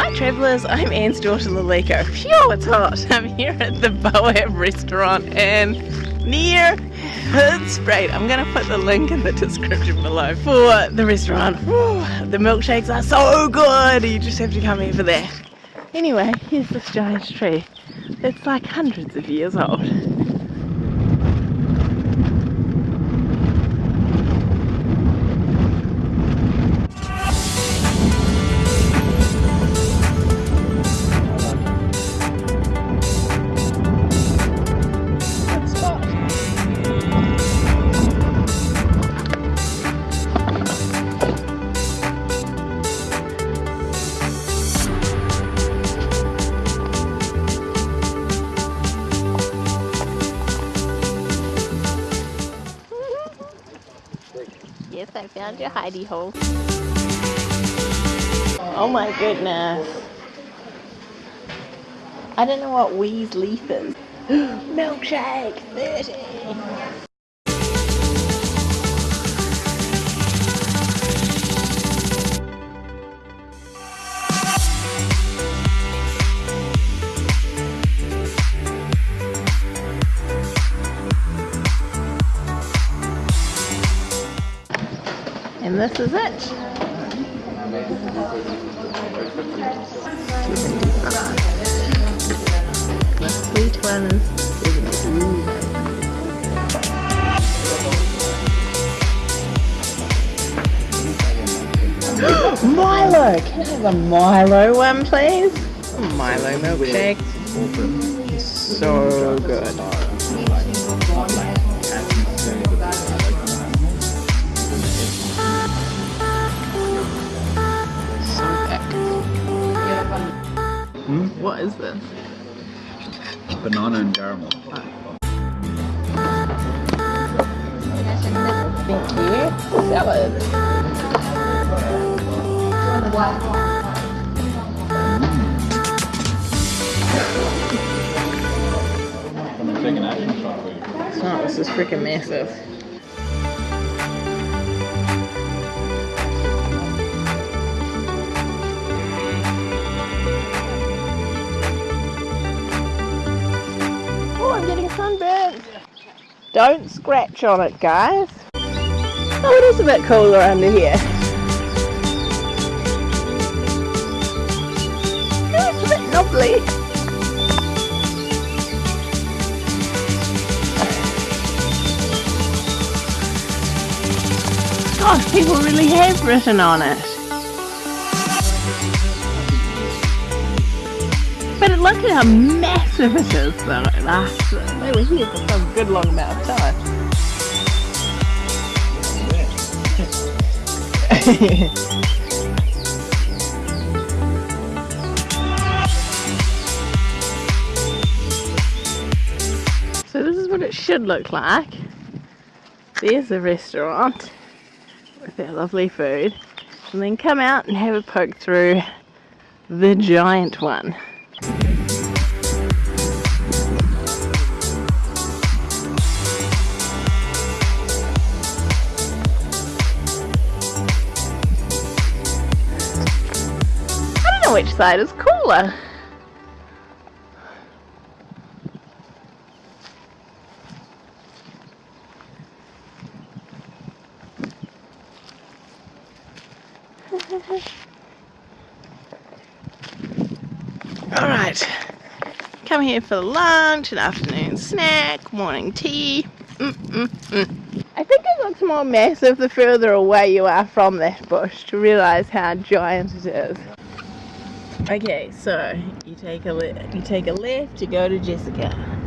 Hi travellers, I'm Anne's daughter Lalika. Phew, it's hot. I'm here at the Boab restaurant and near Hoodspray. I'm going to put the link in the description below for the restaurant. Whew, the milkshakes are so good. You just have to come here for that. Anyway, here's this giant tree. It's like hundreds of years old. Yes, I found your hidey hole. Oh my goodness. I don't know what Wee's leaf is. Milkshake 30. This is it. The sweet one is Milo! Can I have a Milo one, please? A Milo milkshake. So good. Is this? Banana and caramel. Thank you. Salad. I'm gonna take an action shot for you. It's this is freaking massive. Don't scratch on it, guys. Oh, it is a bit cooler under here. It's a bit lovely. God, people really have written on it. But look at how massive it is though. It lasts, they were here for some good long amount of time. so this is what it should look like. There's the restaurant with their lovely food. And then come out and have a poke through the giant one. Which side is cooler. Alright, come here for lunch, an afternoon snack, morning tea. Mm, mm, mm. I think it looks more massive the further away you are from that bush to realise how giant it is. Okay, so you take a you take a left to go to Jessica.